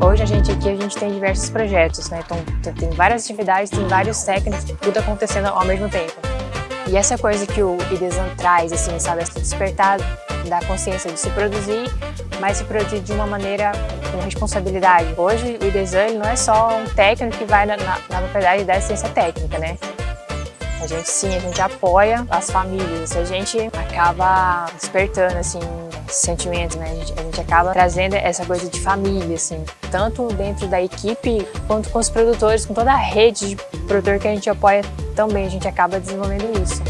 Hoje a gente aqui a gente tem diversos projetos, né? Então tem várias atividades, tem vários técnicos, tudo acontecendo ao mesmo tempo. E essa coisa que o IDESAN traz, assim, sabe, essa despertar da consciência de se produzir, mas se produzir de uma maneira com responsabilidade. Hoje o IDESAN não é só um técnico que vai na, na, na propriedade da assistência técnica, né? A gente sim, a gente apoia as famílias, a gente acaba despertando assim sentimentos, né? A gente, a gente, acaba trazendo essa coisa de família, assim, tanto dentro da equipe quanto com os produtores, com toda a rede de produtor que a gente apoia também, a gente acaba desenvolvendo isso.